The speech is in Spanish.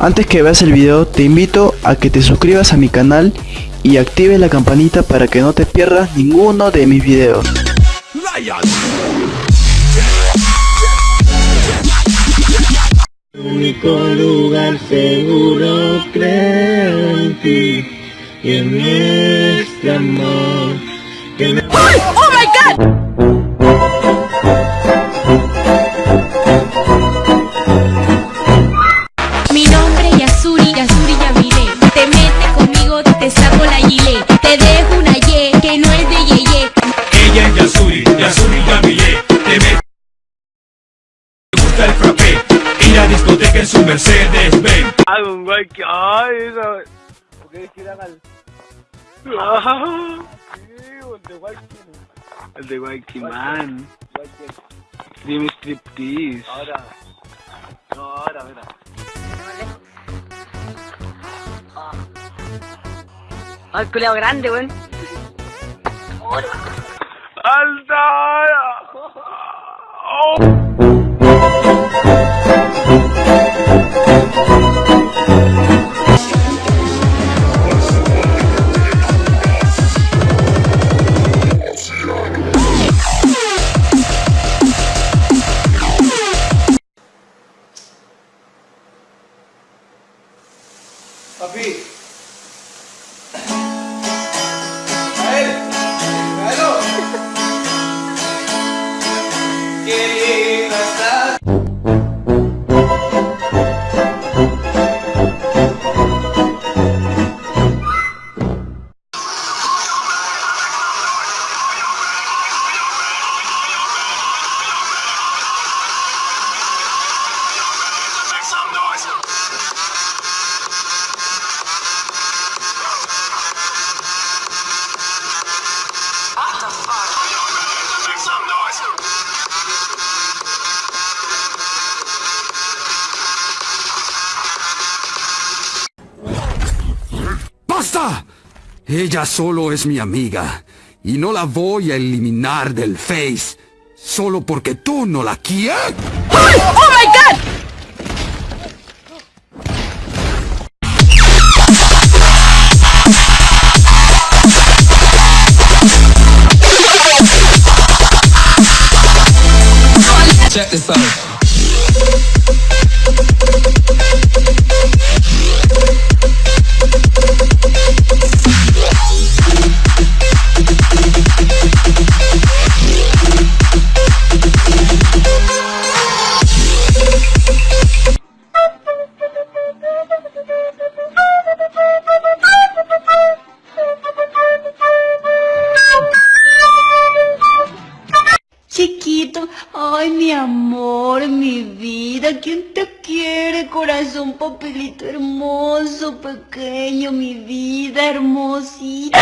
Antes que veas el video te invito a que te suscribas a mi canal y actives la campanita para que no te pierdas ninguno de mis videos. único lugar seguro creo en ti y en este amor que Yasuri, Yasuri Yamile Te me gusta el frappé Ir a discoteca en su Mercedes Benz Ay, un güey que. Ay, esa. ¿Por qué giran al.? Ah, sí, el de Walking. El de Walking Man. Dime striptease. Ahora. No, ahora, mira. Ay, culeado grande, weón. Alter! Oh. Ella solo es mi amiga y no la voy a eliminar del Face solo porque tú no la quieres. ¡Oh my god! Check this out mi vida, ¿quién te quiere, corazón, papelito hermoso, pequeño, mi vida hermosita?